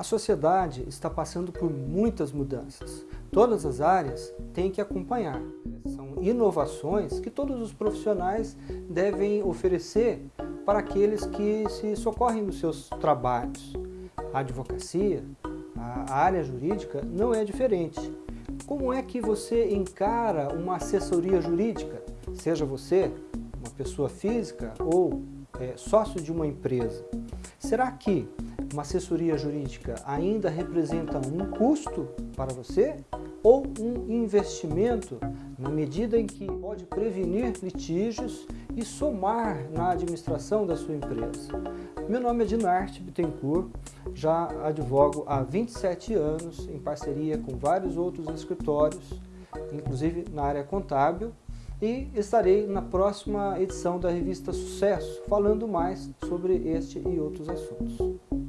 A sociedade está passando por muitas mudanças. Todas as áreas têm que acompanhar. São inovações que todos os profissionais devem oferecer para aqueles que se socorrem nos seus trabalhos. A advocacia, a área jurídica, não é diferente. Como é que você encara uma assessoria jurídica? Seja você uma pessoa física ou é, sócio de uma empresa. Será que uma assessoria jurídica ainda representa um custo para você ou um investimento na medida em que pode prevenir litígios e somar na administração da sua empresa. Meu nome é Dinarte Bittencourt, já advogo há 27 anos em parceria com vários outros escritórios, inclusive na área contábil, e estarei na próxima edição da revista Sucesso, falando mais sobre este e outros assuntos.